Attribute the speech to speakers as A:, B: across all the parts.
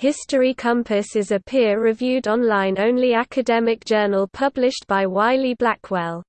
A: History Compass is a peer-reviewed online-only academic journal published by Wiley Blackwell.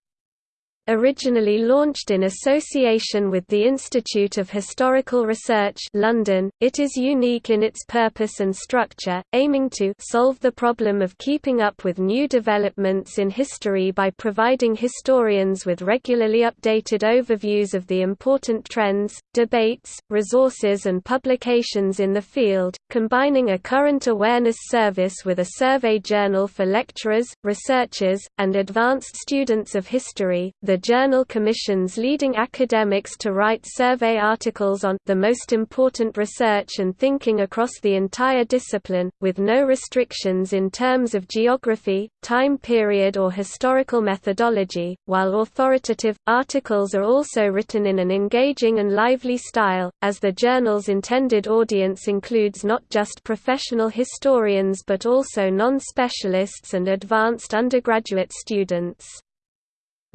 A: Originally launched in association with the Institute of Historical Research London, it is unique in its purpose and structure, aiming to solve the problem of keeping up with new developments in history by providing historians with regularly updated overviews of the important trends, debates, resources and publications in the field, combining a current awareness service with a survey journal for lecturers, researchers, and advanced students of history. The journal commissions leading academics to write survey articles on the most important research and thinking across the entire discipline, with no restrictions in terms of geography, time period or historical methodology, while authoritative, articles are also written in an engaging and lively style, as the journal's intended audience includes not just professional historians but also non-specialists and advanced undergraduate students.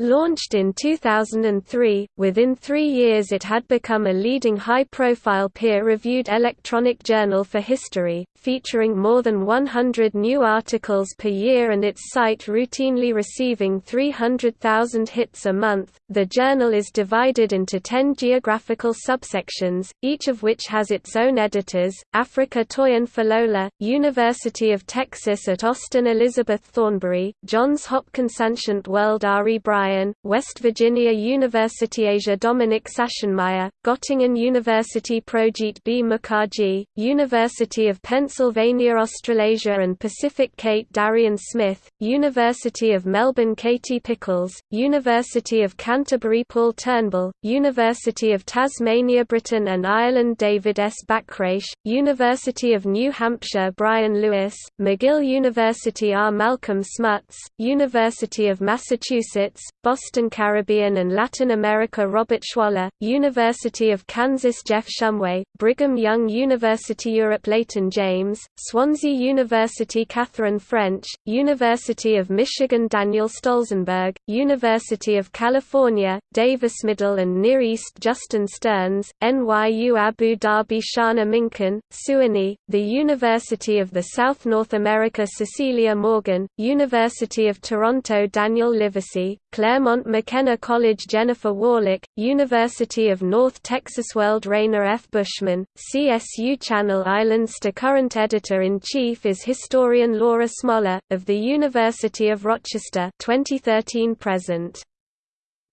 A: Launched in 2003, within three years it had become a leading high-profile peer-reviewed electronic journal for history, featuring more than 100 new articles per year and its site routinely receiving 300,000 hits a month. The journal is divided into 10 geographical subsections, each of which has its own editors, Africa Toyin Falola, University of Texas at Austin Elizabeth Thornberry, Johns Hopkins Ancient World Ari Bryen West Virginia University Asia Dominic Sachsenmaier, Göttingen University Projit B. Mukharji, University of Pennsylvania Australasia and Pacific Kate Darian Smith, University of Melbourne Katie Pickles, University of Canterbury Paul Turnbull, University of Tasmania Britain and Ireland David S. Bachrach, University of New Hampshire Brian Lewis, McGill University R. Malcolm Smuts, University of Massachusetts, Boston Caribbean and Latin America Robert Schwaller, University of Kansas Jeff Shumway, Brigham Young University Europe Leighton James, Swansea University Catherine French, University of Michigan Daniel Stolzenberg, University of California, Davis Middle and Near East Justin Stearns, NYU Abu Dhabi Shana Minkin, Sewanee, the University of the South North America Cecilia Morgan, University of Toronto Daniel Livesay, Claremont McKenna College Jennifer Warlick, University of North Texas World Rainer F. Buschmann, CSU Channel Islands The current editor-in-chief is historian Laura Smoller, of the University of Rochester 2013 present.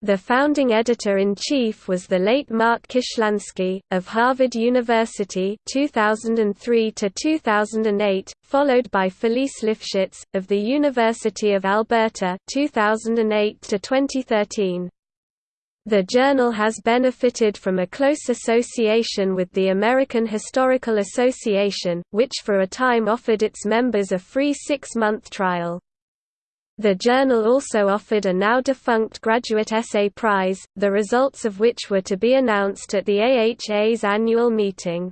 A: The founding editor-in-chief was the late Mark Kishlansky, of Harvard University 2003 2008, followed by Felice Lifshitz, of the University of Alberta 2008 2013. The journal has benefited from a close association with the American Historical Association, which for a time offered its members a free six-month trial. The journal also offered a now-defunct graduate essay prize, the results of which were to be announced at the AHA's annual meeting.